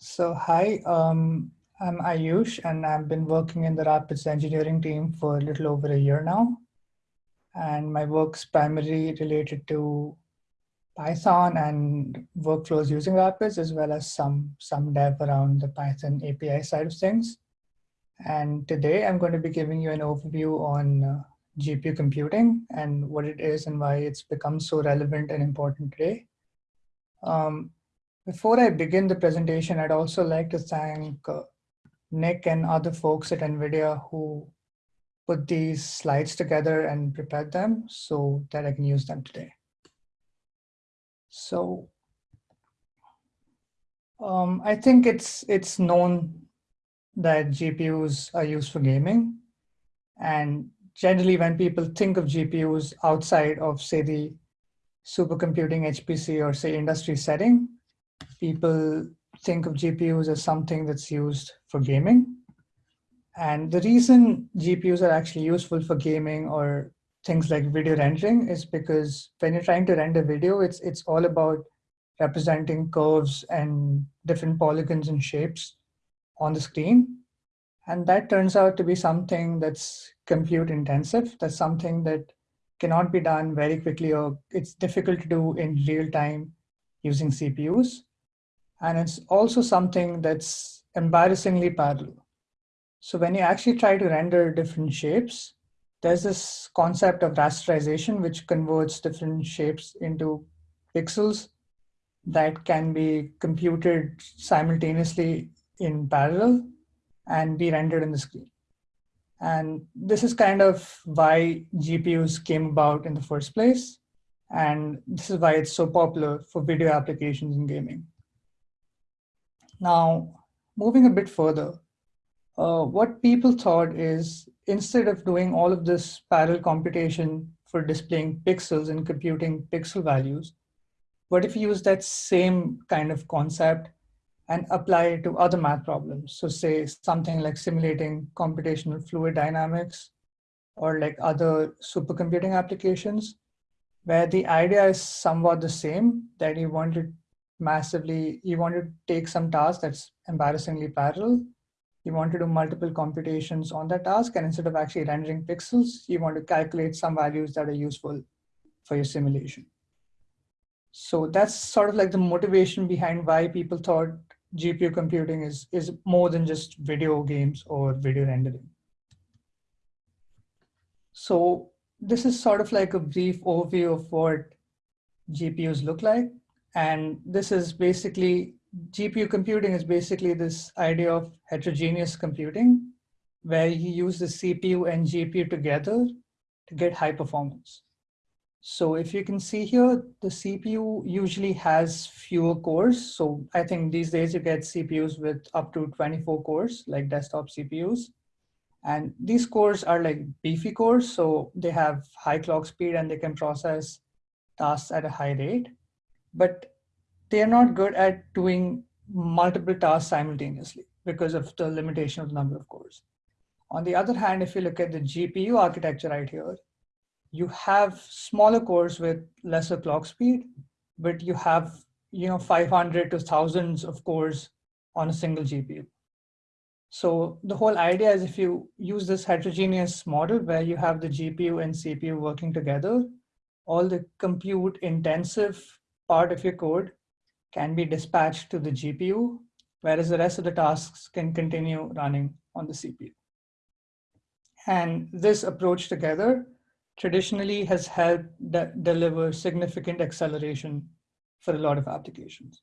So hi, um, I'm Ayush and I've been working in the Rapids engineering team for a little over a year now. And my work's primarily related to Python and workflows using Rapids, as well as some, some dev around the Python API side of things. And today I'm going to be giving you an overview on uh, GPU computing and what it is and why it's become so relevant and important today. Um, before I begin the presentation, I'd also like to thank uh, Nick and other folks at NVIDIA who put these slides together and prepared them so that I can use them today. So um, I think it's it's known that GPUs are used for gaming. And generally when people think of GPUs outside of say the supercomputing HPC or say industry setting, people think of GPUs as something that's used for gaming. And the reason GPUs are actually useful for gaming or things like video rendering is because when you're trying to render video, it's, it's all about representing curves and different polygons and shapes on the screen. And that turns out to be something that's compute intensive. That's something that cannot be done very quickly or it's difficult to do in real time using CPUs. And it's also something that's embarrassingly parallel. So when you actually try to render different shapes, there's this concept of rasterization, which converts different shapes into pixels that can be computed simultaneously in parallel and be rendered in the screen. And this is kind of why GPUs came about in the first place. And this is why it's so popular for video applications in gaming. Now, moving a bit further, uh, what people thought is instead of doing all of this parallel computation for displaying pixels and computing pixel values, what if you use that same kind of concept and apply it to other math problems? So say something like simulating computational fluid dynamics or like other supercomputing applications where the idea is somewhat the same that you want to massively, you want to take some task that's embarrassingly parallel. You want to do multiple computations on that task. And instead of actually rendering pixels, you want to calculate some values that are useful for your simulation. So that's sort of like the motivation behind why people thought GPU computing is, is more than just video games or video rendering. So this is sort of like a brief overview of what GPUs look like. And this is basically, GPU computing is basically this idea of heterogeneous computing, where you use the CPU and GPU together to get high performance. So if you can see here, the CPU usually has fewer cores. So I think these days you get CPUs with up to 24 cores, like desktop CPUs. And these cores are like beefy cores. So they have high clock speed and they can process tasks at a high rate but they are not good at doing multiple tasks simultaneously because of the limitation of the number of cores. On the other hand, if you look at the GPU architecture right here, you have smaller cores with lesser clock speed, but you have you know 500 to thousands of cores on a single GPU. So the whole idea is if you use this heterogeneous model where you have the GPU and CPU working together, all the compute intensive part of your code can be dispatched to the GPU, whereas the rest of the tasks can continue running on the CPU. And this approach together traditionally has helped de deliver significant acceleration for a lot of applications.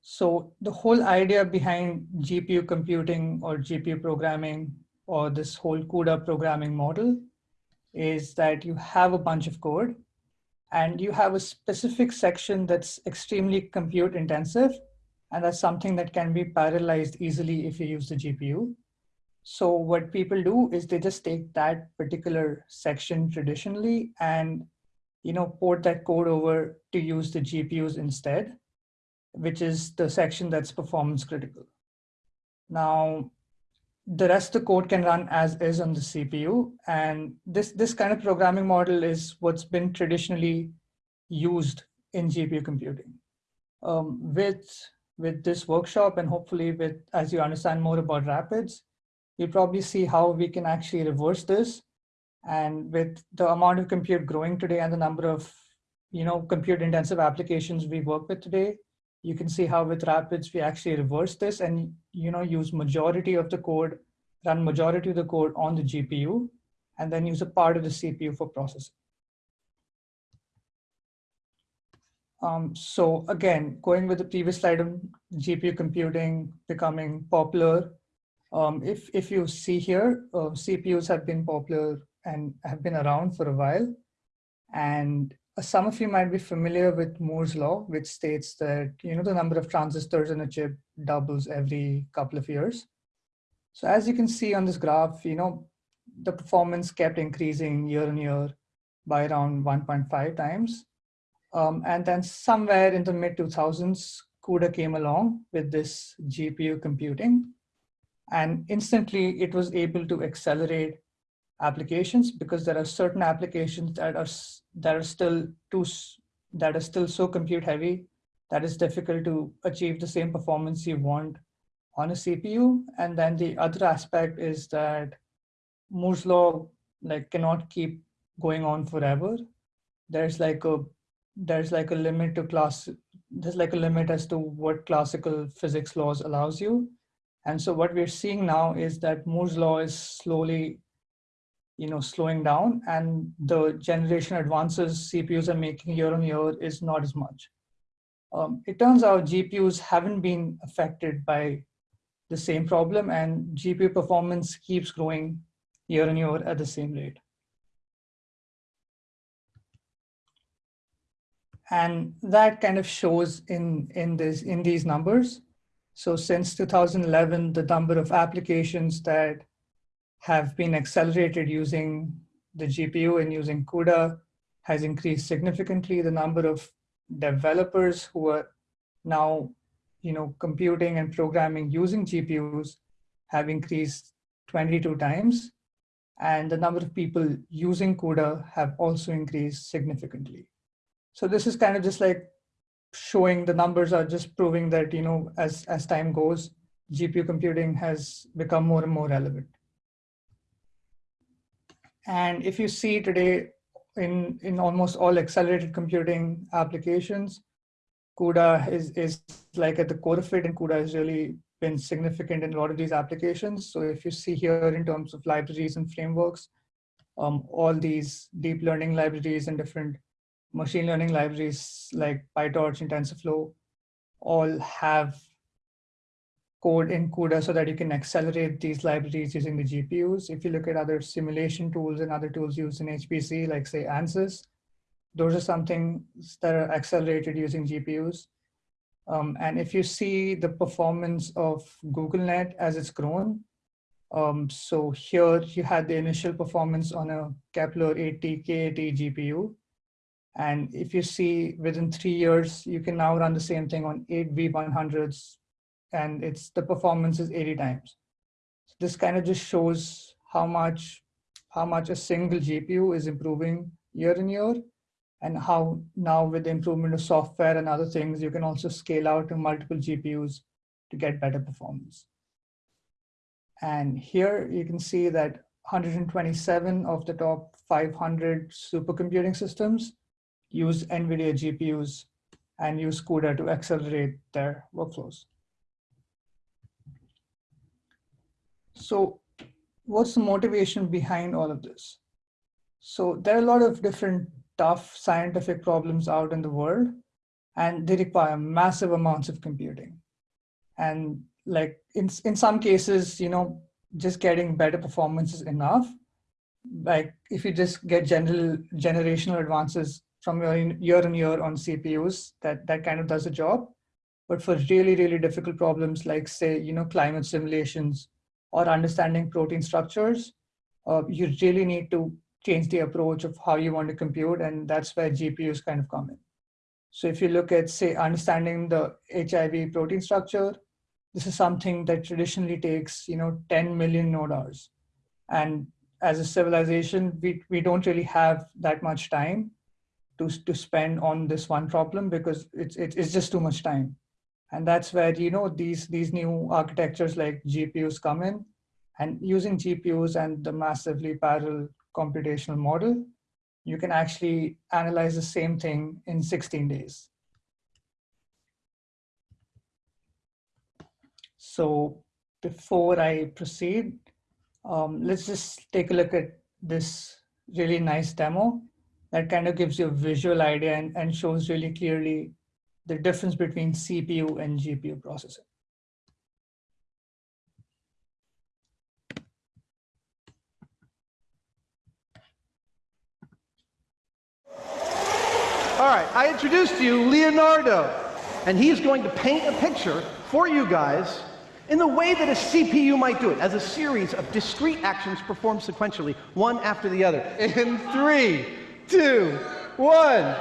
So the whole idea behind GPU computing or GPU programming or this whole CUDA programming model is that you have a bunch of code and you have a specific section that's extremely compute intensive, and that's something that can be parallelized easily if you use the GPU. So what people do is they just take that particular section traditionally and you know port that code over to use the GPUs instead, which is the section that's performance critical. Now, the rest of the code can run as is on the CPU. And this, this kind of programming model is what's been traditionally used in GPU computing. Um, with with this workshop and hopefully with, as you understand more about rapids, you'll probably see how we can actually reverse this. And with the amount of compute growing today and the number of, you know, compute intensive applications we work with today, you can see how with rapids we actually reverse this and, you know, use majority of the code, run majority of the code on the GPU, and then use a part of the CPU for processing. Um, so again, going with the previous slide GPU computing becoming popular, um, if, if you see here, uh, CPUs have been popular and have been around for a while. And some of you might be familiar with Moore's law, which states that you know the number of transistors in a chip doubles every couple of years. So as you can see on this graph, you know, the performance kept increasing year on year by around 1.5 times. Um, and then somewhere in the mid 2000s, CUDA came along with this GPU computing. And instantly it was able to accelerate applications because there are certain applications that are that are still too that are still so compute heavy that it's difficult to achieve the same performance you want on a CPU. And then the other aspect is that Moore's law like cannot keep going on forever. There's like a there's like a limit to class there's like a limit as to what classical physics laws allows you and so what we're seeing now is that moore's law is slowly you know slowing down and the generation advances cpus are making year on year is not as much. Um, it turns out gpus haven't been affected by the same problem and gpu performance keeps growing year on year at the same rate. And that kind of shows in in this in these numbers. So since 2011 the number of applications that have been accelerated using the gpu and using cuda has increased significantly. The number of developers who are now you know computing and programming using gpus have increased 22 times. And the number of people using cuda have also increased significantly. So this is kind of just like showing the numbers are just proving that, you know, as, as time goes, GPU computing has become more and more relevant. And if you see today in, in almost all accelerated computing applications, CUDA is, is like at the core of it and CUDA has really been significant in a lot of these applications. So if you see here in terms of libraries and frameworks, um, all these deep learning libraries and different machine learning libraries like PyTorch and TensorFlow all have code in CUDA so that you can accelerate these libraries using the GPUs. If you look at other simulation tools and other tools used in HPC, like say ANSYS, those are something that are accelerated using GPUs. Um, and if you see the performance of GoogleNet as it's grown, um, so here you had the initial performance on a Kepler 80 K80 GPU, and if you see within three years, you can now run the same thing on eight V100s and it's the performance is 80 times. So this kind of just shows how much, how much a single GPU is improving year in year and how now with the improvement of software and other things, you can also scale out to multiple GPUs to get better performance. And here you can see that 127 of the top 500 supercomputing systems use NVIDIA GPUs and use CUDA to accelerate their workflows. So what's the motivation behind all of this? So there are a lot of different tough scientific problems out in the world, and they require massive amounts of computing. And like in, in some cases, you know, just getting better performance is enough. Like if you just get general generational advances from year on year on CPUs, that, that kind of does the job. But for really, really difficult problems like say, you know, climate simulations or understanding protein structures, uh, you really need to change the approach of how you want to compute. And that's where GPUs kind of come in. So if you look at, say, understanding the HIV protein structure, this is something that traditionally takes, you know, 10 million node hours. And as a civilization, we, we don't really have that much time to, to spend on this one problem because it's, it's just too much time. And that's where, you know, these, these new architectures like GPUs come in and using GPUs and the massively parallel computational model, you can actually analyze the same thing in 16 days. So before I proceed, um, let's just take a look at this really nice demo that kind of gives you a visual idea and, and shows really clearly the difference between CPU and GPU processing. All right, I introduced to you Leonardo, and he's going to paint a picture for you guys in the way that a CPU might do it, as a series of discrete actions performed sequentially, one after the other. In three, two, one.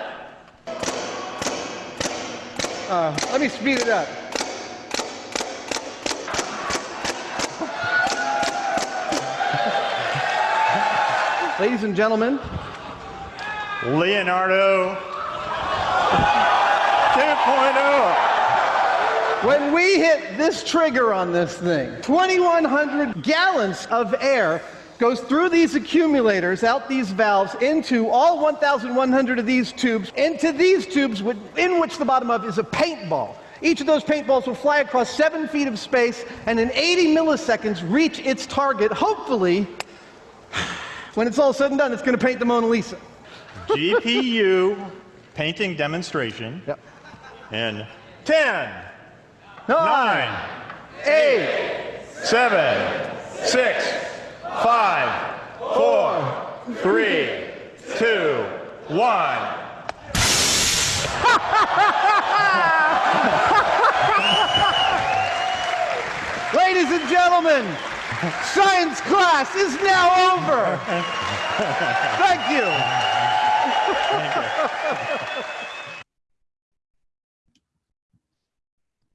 Uh, let me speed it up. Ladies and gentlemen, Leonardo 2.0. When we hit this trigger on this thing, 2,100 gallons of air goes through these accumulators, out these valves, into all 1,100 of these tubes, into these tubes in which the bottom of is a paintball. Each of those paintballs will fly across seven feet of space and in 80 milliseconds reach its target, hopefully, when it's all said and done, it's going to paint the Mona Lisa. GPU painting demonstration Yep. in 10, Nine, 9, eight, 7, 6, 5, 4, 3, 2, 1. Ladies and gentlemen, science class is now over. Thank you.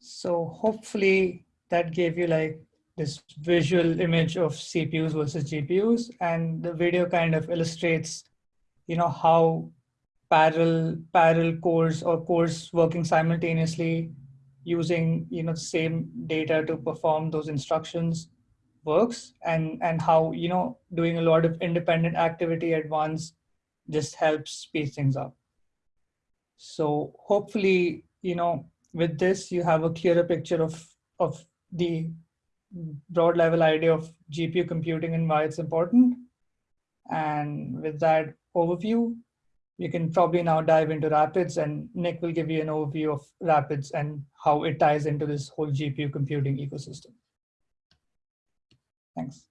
So hopefully that gave you like this visual image of CPUs versus GPUs. And the video kind of illustrates, you know, how parallel parallel cores or cores working simultaneously using, you know, the same data to perform those instructions works and, and how, you know, doing a lot of independent activity at once just helps speed things up. So hopefully, you know, with this, you have a clearer picture of, of the broad level idea of GPU computing and why it's important. And with that overview, we can probably now dive into Rapids and Nick will give you an overview of Rapids and how it ties into this whole GPU computing ecosystem. Thanks.